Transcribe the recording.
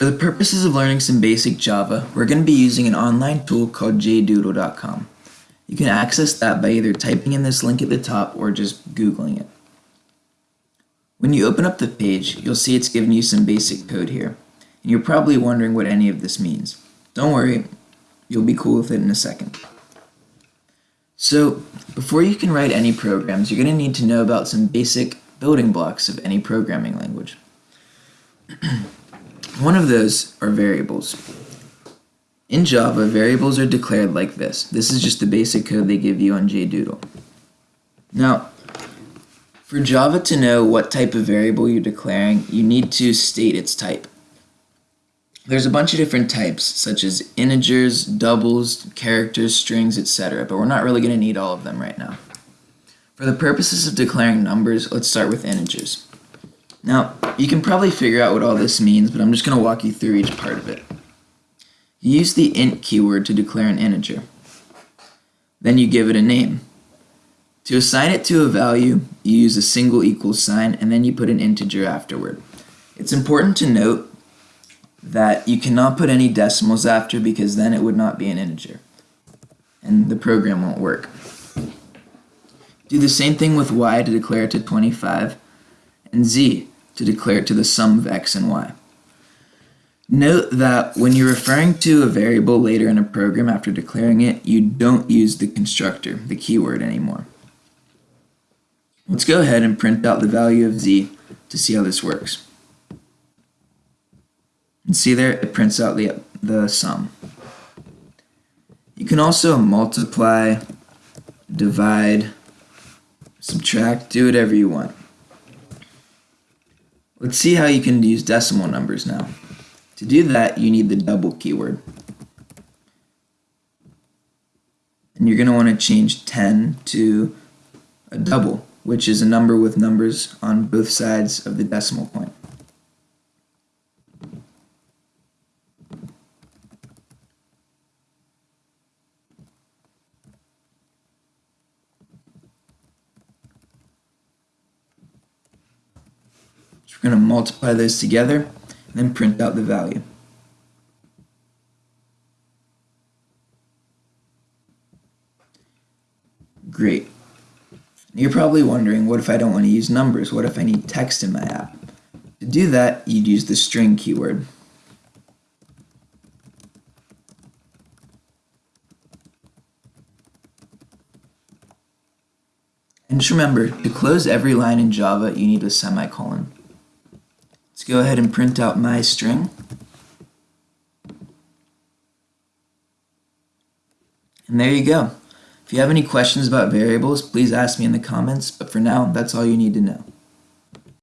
For the purposes of learning some basic Java, we're going to be using an online tool called jdoodle.com. You can access that by either typing in this link at the top or just Googling it. When you open up the page, you'll see it's giving you some basic code here, and you're probably wondering what any of this means. Don't worry, you'll be cool with it in a second. So, before you can write any programs, you're going to need to know about some basic building blocks of any programming language. One of those are variables. In Java, variables are declared like this. This is just the basic code they give you on JDoodle. Now, for Java to know what type of variable you're declaring, you need to state its type. There's a bunch of different types, such as integers, doubles, characters, strings, etc., but we're not really going to need all of them right now. For the purposes of declaring numbers, let's start with integers. Now, you can probably figure out what all this means, but I'm just going to walk you through each part of it. You use the int keyword to declare an integer. Then you give it a name. To assign it to a value, you use a single equals sign, and then you put an integer afterward. It's important to note that you cannot put any decimals after because then it would not be an integer, and the program won't work. Do the same thing with y to declare it to 25, and z to declare it to the sum of x and y. Note that when you're referring to a variable later in a program after declaring it, you don't use the constructor, the keyword, anymore. Let's go ahead and print out the value of z to see how this works. And see there, it prints out the, the sum. You can also multiply, divide, subtract, do whatever you want. Let's see how you can use decimal numbers now. To do that, you need the double keyword. And you're going to want to change 10 to a double, which is a number with numbers on both sides of the decimal point. So we're going to multiply those together and then print out the value. Great. You're probably wondering, what if I don't want to use numbers? What if I need text in my app? To do that, you'd use the string keyword. And just remember, to close every line in Java, you need a semicolon. Let's go ahead and print out my string. And there you go. If you have any questions about variables, please ask me in the comments, but for now, that's all you need to know.